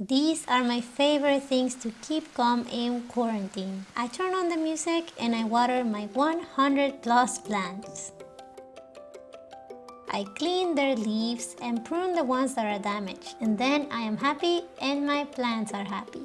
These are my favorite things to keep calm in quarantine. I turn on the music and I water my 100 plus plants. I clean their leaves and prune the ones that are damaged and then I am happy and my plants are happy.